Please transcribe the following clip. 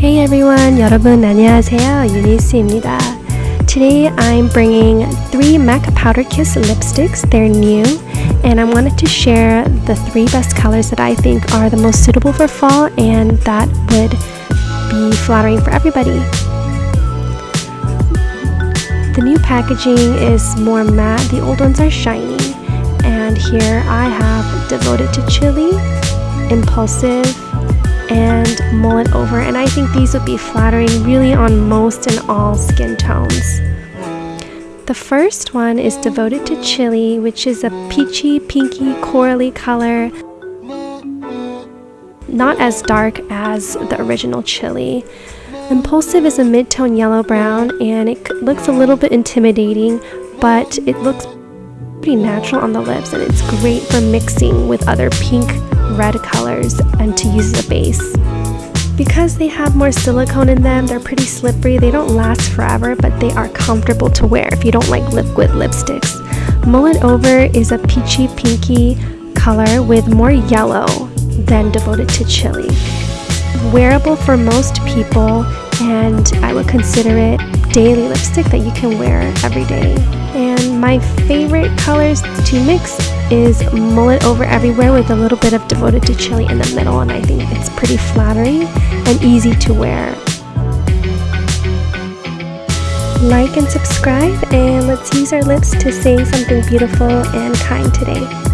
Hey everyone, 여러분 안녕하세요. 유니스입니다. Today I'm bringing three MAC Powder Kiss lipsticks. They're new and I wanted to share the three best colors that I think are the most suitable for fall and that would be flattering for everybody. The new packaging is more matte, the old ones are shiny. And here I have Devoted to Chili, Impulsive, and mull it over and I think these would be flattering really on most and all skin tones. The first one is devoted to chili which is a peachy pinky corally color not as dark as the original chili. Impulsive is a mid-tone yellow brown and it looks a little bit intimidating but it looks pretty natural on the lips and it's great for mixing with other pink red colors and to use as a base. Because they have more silicone in them, they're pretty slippery. They don't last forever, but they are comfortable to wear if you don't like liquid lipsticks. Mull It Over is a peachy pinky color with more yellow than Devoted to Chili. Wearable for most people, and I would consider it daily lipstick that you can wear every day. And my favorite colors to mix is Mull It Over Everywhere with a little bit of Devoted to Chili in the middle and I think it's pretty flattering and easy to wear. Like and subscribe and let's use our lips to say something beautiful and kind today.